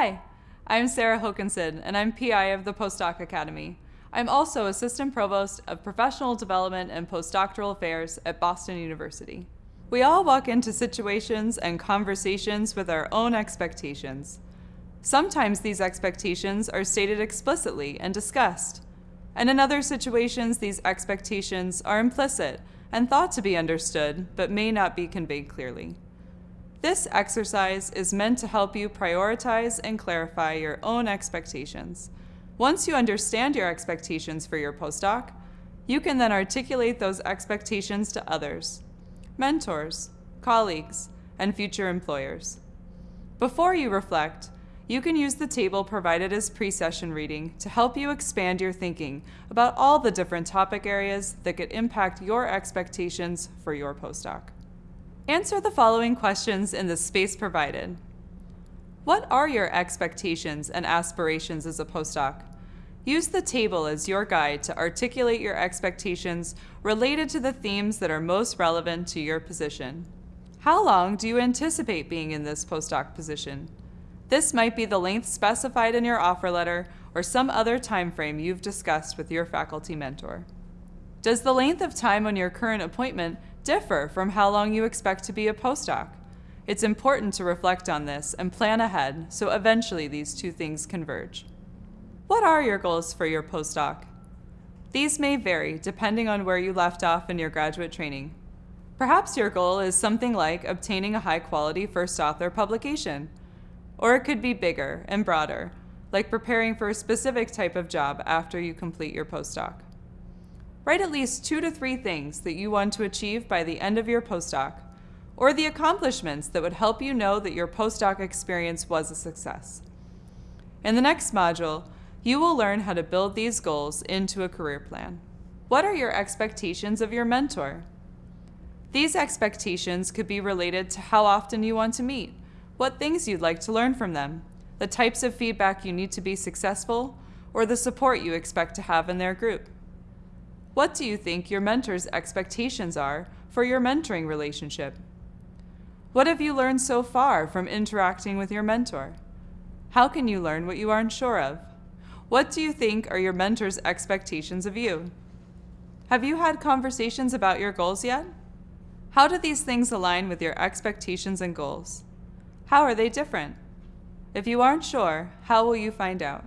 Hi, I'm Sarah Hokanson, and I'm PI of the Postdoc Academy. I'm also Assistant Provost of Professional Development and Postdoctoral Affairs at Boston University. We all walk into situations and conversations with our own expectations. Sometimes these expectations are stated explicitly and discussed, and in other situations these expectations are implicit and thought to be understood but may not be conveyed clearly. This exercise is meant to help you prioritize and clarify your own expectations. Once you understand your expectations for your postdoc, you can then articulate those expectations to others, mentors, colleagues, and future employers. Before you reflect, you can use the table provided as pre-session reading to help you expand your thinking about all the different topic areas that could impact your expectations for your postdoc. Answer the following questions in the space provided. What are your expectations and aspirations as a postdoc? Use the table as your guide to articulate your expectations related to the themes that are most relevant to your position. How long do you anticipate being in this postdoc position? This might be the length specified in your offer letter or some other time frame you've discussed with your faculty mentor. Does the length of time on your current appointment differ from how long you expect to be a postdoc. It's important to reflect on this and plan ahead so eventually these two things converge. What are your goals for your postdoc? These may vary depending on where you left off in your graduate training. Perhaps your goal is something like obtaining a high-quality first author publication. Or it could be bigger and broader, like preparing for a specific type of job after you complete your postdoc. Write at least two to three things that you want to achieve by the end of your postdoc, or the accomplishments that would help you know that your postdoc experience was a success. In the next module, you will learn how to build these goals into a career plan. What are your expectations of your mentor? These expectations could be related to how often you want to meet, what things you'd like to learn from them, the types of feedback you need to be successful, or the support you expect to have in their group. What do you think your mentor's expectations are for your mentoring relationship? What have you learned so far from interacting with your mentor? How can you learn what you aren't sure of? What do you think are your mentor's expectations of you? Have you had conversations about your goals yet? How do these things align with your expectations and goals? How are they different? If you aren't sure, how will you find out?